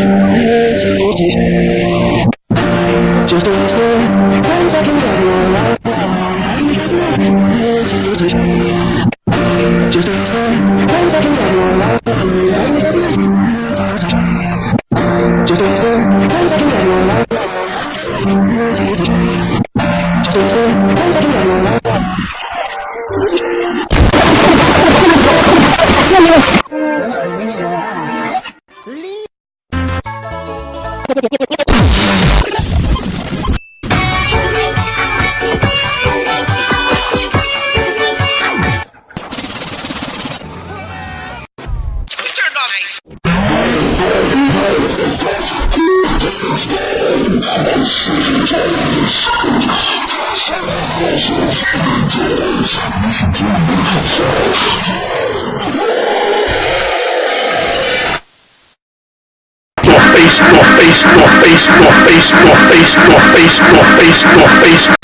一起继续，就对了。放下，放下我老婆。一起继续，就对了。放下，放下我老婆。一起继续，就对了。放下，放下我老婆。一起继续，就对了。放下，放下我老婆。jovens. Northeast, Northeast, Northeast, Northeast, Northeast, Northeast, Northeast, Northeast,